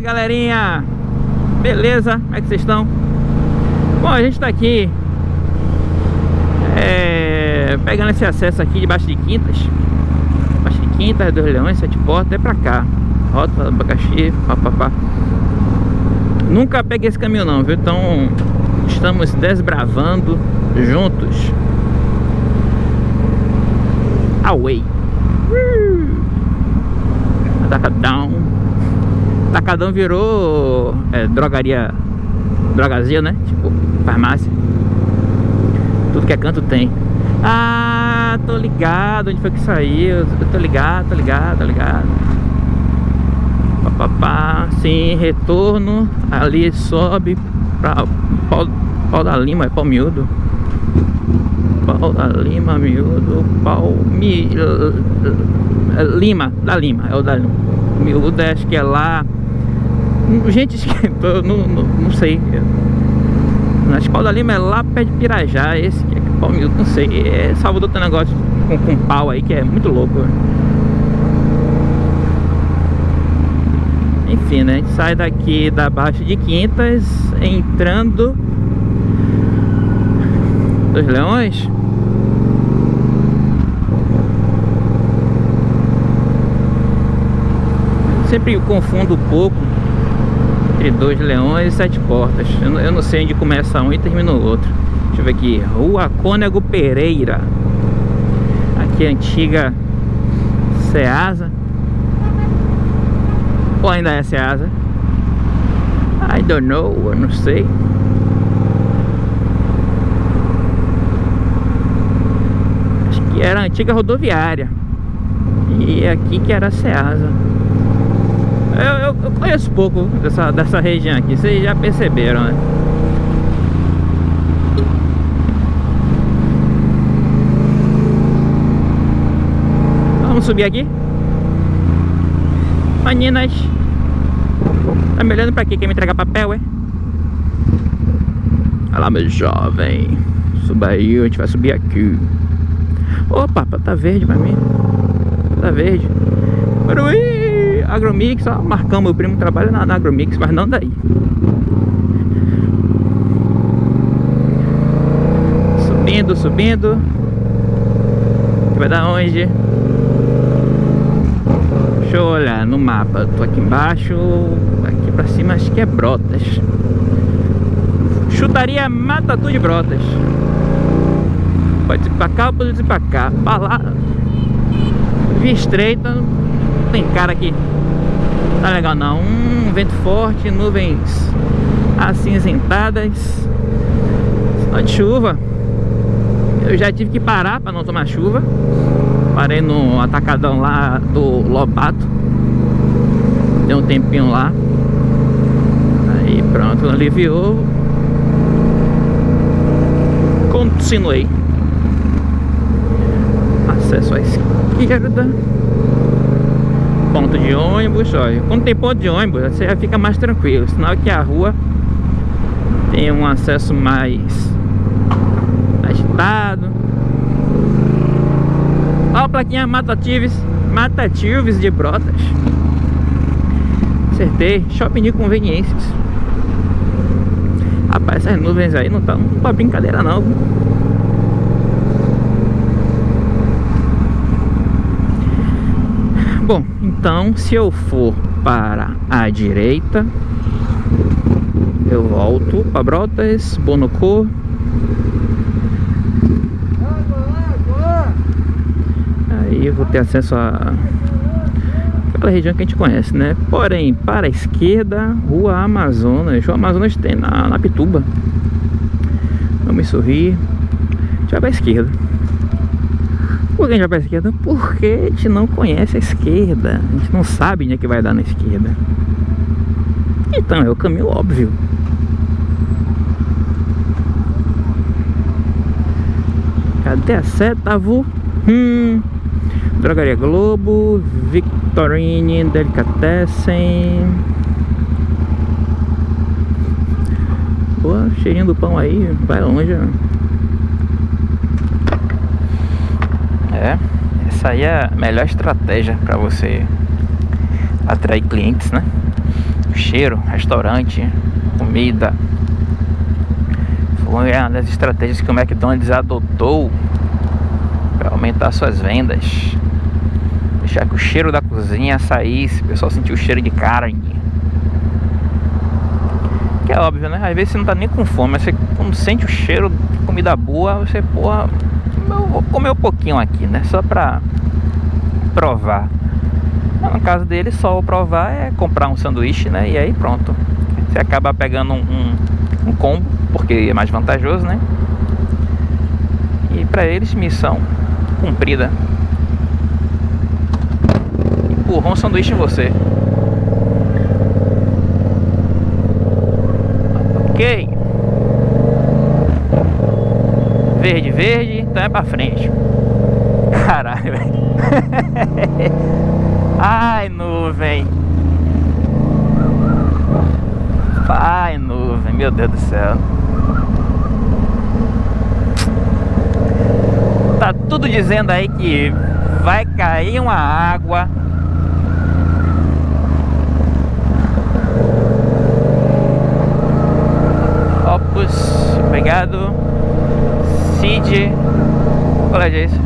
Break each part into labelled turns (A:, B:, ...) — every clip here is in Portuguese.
A: Galerinha! Beleza? Como é que vocês estão? Bom, a gente tá aqui é, Pegando esse acesso aqui debaixo de Quintas Debaixo de Quintas, dos Leões, Sete Portas, é pra cá Rota, Abacaxi, papapá Nunca peguei esse caminho não, viu? Então estamos desbravando juntos Away Atacadão Atacadão virou é, drogaria Drogazia, né? Tipo, farmácia. Tudo que é canto tem. Ah, tô ligado Onde foi que saiu? Eu tô ligado, tô ligado, tô ligado. Papapá Sim, retorno. Ali sobe pra pau, pau da Lima, é pau miúdo. Pau da Lima, miúdo Pau mi, Lima, da Lima É o da Lima. Miúdo acho que é lá Gente, esquentou, não, não, não sei. Na escola Lima é lá perto de Pirajá Esse que é pau miúdo, não sei. É, Salvador tem um negócio com, com pau aí que é muito louco. Enfim, né? A gente sai daqui da Baixa de Quintas Entrando Dos Leões. Sempre confundo um pouco Entre dois leões e sete portas. Eu não, eu não sei onde começa um e termina o outro. Deixa eu ver aqui. Rua Cônego Pereira. Aqui a antiga Ceasa. Ou ainda é Ceasa? I don't know, eu não sei. Acho que era a antiga rodoviária. E aqui que era a Ceasa eu, eu, conheço pouco dessa, dessa região aqui, vocês já perceberam, né? Vamos subir aqui? Meninas Tá me olhando pra quê? Quer me entregar papel, é? Olha lá, meu jovem Suba aí, a gente vai subir aqui Opa, tá verde pra mim Tá verde Baruí Agromix, ó, Marcão, meu primo trabalha na, na Agromix, mas não daí. Subindo, subindo. Vai dar onde? Deixa eu olhar no mapa. Tô aqui embaixo, aqui pra cima acho que é Brotas. Chutaria Matatu de Brotas. Pode ir pra cá pode ir pra cá. Pra lá. Via estreita, tem cara aqui Tá legal não. Um vento forte, nuvens acinzentadas Sinal de chuva. Eu já tive que parar para não tomar chuva. Parei no atacadão lá do Lobato. Deu um tempinho lá. Aí pronto, aliviou. Continuei. Acesso à esquerda ponto de ônibus, olha. Quando tem ponto de ônibus, você já fica mais tranquilo. Sinal que a rua tem um acesso mais agitado. Olha a plaquinha Matatives, Matatives de Brotas. Acertei, shopping de conveniências. Rapaz, essas nuvens aí não estão pra brincadeira não. Bom, então se eu for para a direita Eu volto para Brotas, Bonocô. Aí eu vou ter acesso a aquela região que a gente conhece, né? Porém, para a esquerda, Rua Amazonas. Rua Amazonas tem na, na Pituba. Vamos sorrir. A gente vai para a esquerda por que a gente vai esquerda? Porque a gente não conhece a esquerda. A gente não sabe onde é que vai dar na esquerda. Então, é o caminho óbvio. Cadê a seta? Hum. Drogaria Globo, Victorine, Delicatessen. Pô, cheirinho do pão aí, vai longe, ó. É, essa aí é a melhor estratégia para você atrair clientes, né? cheiro, restaurante, comida. Foi uma das estratégias que o McDonald's adotou para aumentar suas vendas. Deixar que o cheiro da cozinha saísse, o pessoal sentiu o cheiro de carne. Que é óbvio, né? Às vezes você não tá nem com fome, mas você quando sente o cheiro de comida boa, você, porra, eu vou comer um pouquinho aqui, né? Só pra provar. No caso dele, só o provar é comprar um sanduíche, né? E aí pronto. Você acaba pegando um, um, um combo, porque é mais vantajoso, né? E pra eles, missão cumprida. Empurrou um sanduíche em você. Ok. Verde, verde, então é pra frente. Caralho, velho. Ai, nuvem. Ai, nuvem, meu Deus do céu. Tá tudo dizendo aí que vai cair uma água. Opus, obrigado. Cid, qual é isso?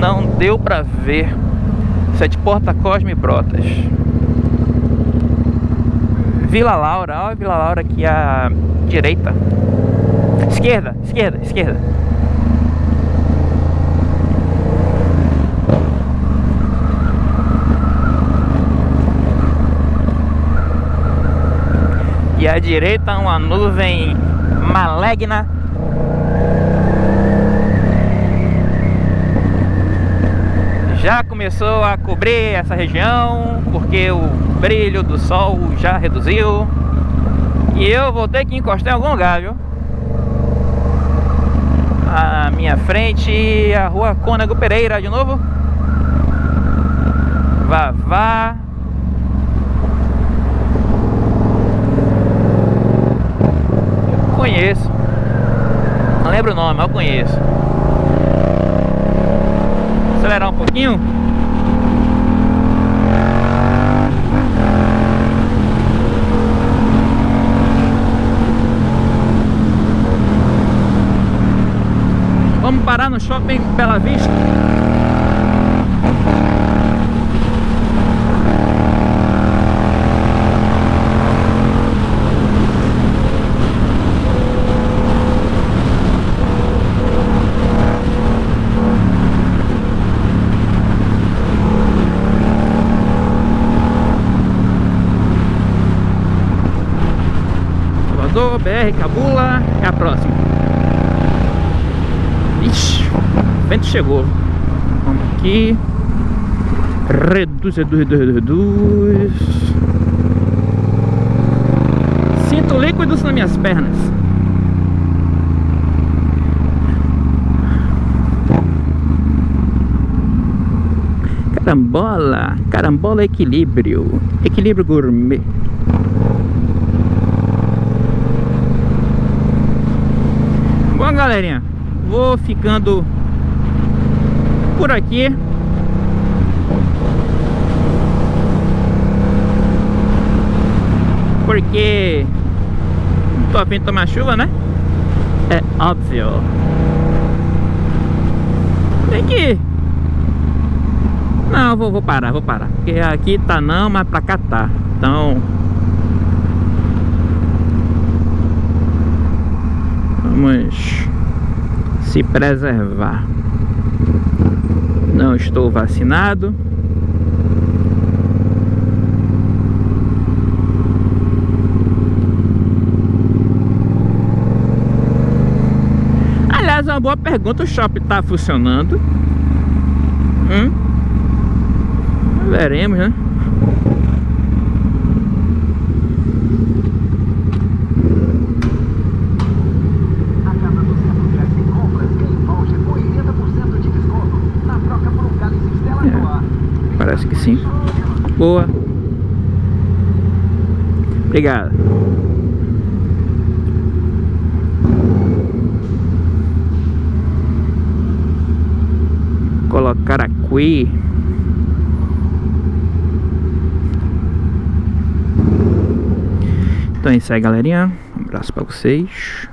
A: Não deu pra ver. Sete Porta Cosme Brotas. Vila Laura, olha Vila Laura aqui à direita. Esquerda, esquerda, esquerda. E à direita uma nuvem maligna. Já começou a cobrir essa região porque o brilho do sol já reduziu. E eu vou ter que encostar em algum lugar, viu? À minha frente, a rua Cônego Pereira de novo. Vá, conheço. Não lembro o nome, mas eu conheço. Acelerar um pouquinho. Vamos parar no shopping Bela Vista. Salvador, BR, Cabula, é a próxima. Ixi, o vento chegou. Vamos aqui. Reduz, reduz, reduz, reduz. Sinto líquidos nas minhas pernas. Carambola, carambola equilíbrio, equilíbrio gourmet. Galerinha, vou ficando por aqui. Porque não tô a fim de tomar chuva, né? É óbvio. Tem que... Não, vou, vou parar, vou parar. Porque aqui tá não, mas pra cá tá. Então... Vamos se preservar. Não estou vacinado. Aliás, é uma boa pergunta. O shopping está funcionando? Hum? Veremos, né? assim. Boa. Obrigado. Colocar aqui. Então é isso aí, galerinha. Um abraço pra vocês.